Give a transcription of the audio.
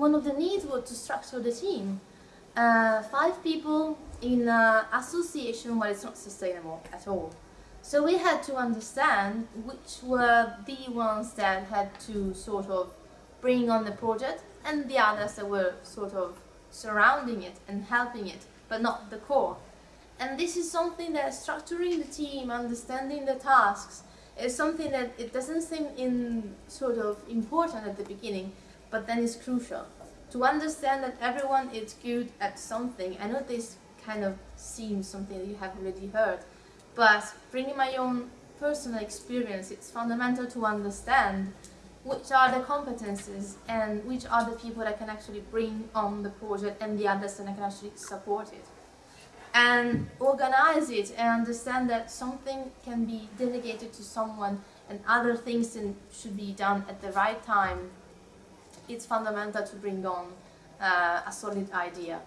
one of the needs was to structure the team. Uh, five people in an association where it's not sustainable at all. So we had to understand which were the ones that had to sort of bring on the project and the others that were sort of surrounding it and helping it, but not the core. And this is something that structuring the team, understanding the tasks, is something that it doesn't seem in sort of important at the beginning, but then it's crucial. To understand that everyone is good at something, I know this kind of seems something that you have already heard, but bringing my own personal experience, it's fundamental to understand which are the competences and which are the people that can actually bring on the project and the others that can actually support it. And organize it and understand that something can be delegated to someone and other things should be done at the right time. It's fundamental to bring on uh, a solid idea.